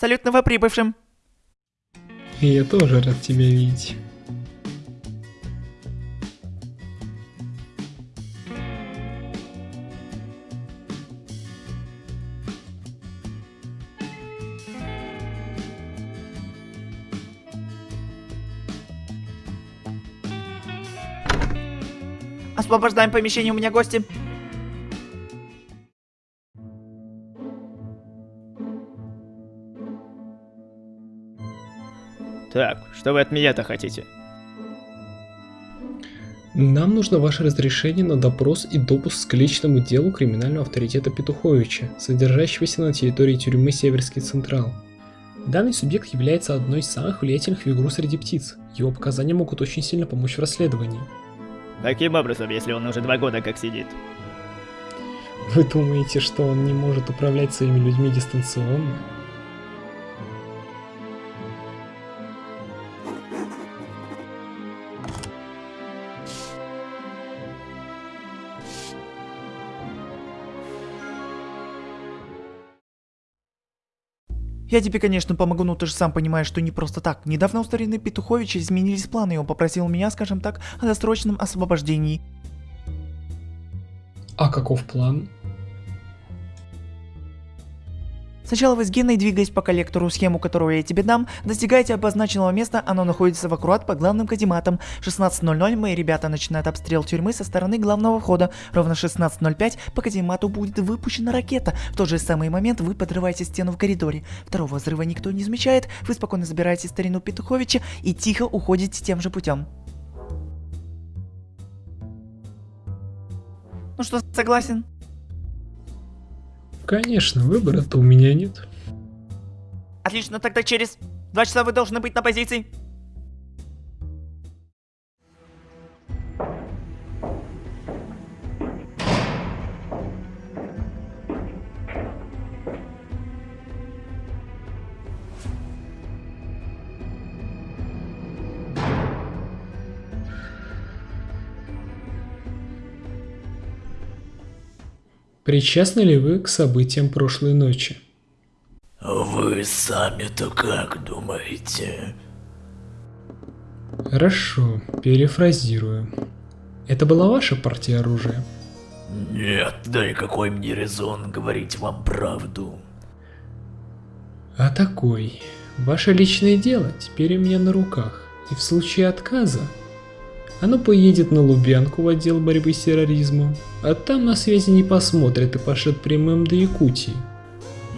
Салют новоприбывшим. И я тоже рад тебя видеть. Освобождаем помещение, у меня гости. Так, что вы от меня-то хотите? Нам нужно ваше разрешение на допрос и допуск к личному делу криминального авторитета Петуховича, содержащегося на территории тюрьмы Северский Централ. Данный субъект является одной из самых влиятельных в игру среди птиц. Его показания могут очень сильно помочь в расследовании. Каким образом, если он уже два года как сидит? Вы думаете, что он не может управлять своими людьми дистанционно? Я тебе, конечно, помогу, но ты же сам понимаешь, что не просто так. Недавно у старины Петуховича изменились планы, и он попросил меня, скажем так, о досрочном освобождении. А каков план? Сначала вы с Геной, двигаясь по коллектору, схему которую я тебе дам, достигаете обозначенного места, оно находится в аккурат по главным казематам. 16.00 мои ребята начинают обстрел тюрьмы со стороны главного входа. Ровно 16.05 по каземату будет выпущена ракета. В тот же самый момент вы подрываете стену в коридоре. Второго взрыва никто не замечает, вы спокойно забираете старину Петуховича и тихо уходите тем же путем. Ну что, согласен? Конечно, выбора-то у меня нет. Отлично, тогда через два часа вы должны быть на позиции. Причастны ли вы к событиям прошлой ночи? Вы сами-то как думаете? Хорошо, перефразирую. Это была ваша партия оружия? Нет, да и какой мне резон говорить вам правду? А такой. Ваше личное дело теперь у меня на руках. И в случае отказа оно поедет на Лубянку в отдел борьбы с терроризмом, а там на связи не посмотрят и пошлет прямым до Якутии.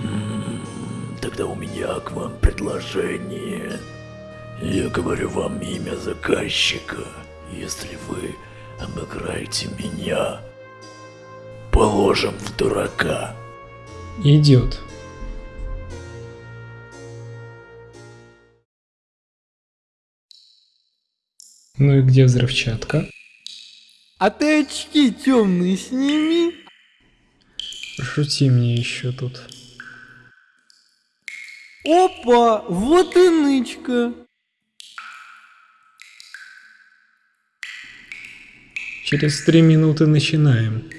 М-м, тогда у меня к вам предложение. Я говорю вам имя заказчика. Если вы обыграете меня, положим в дурака. Идет. Ну и где взрывчатка? А ты очки темные сними. Шути мне еще тут. Опа, вот и нычка. Через три минуты начинаем.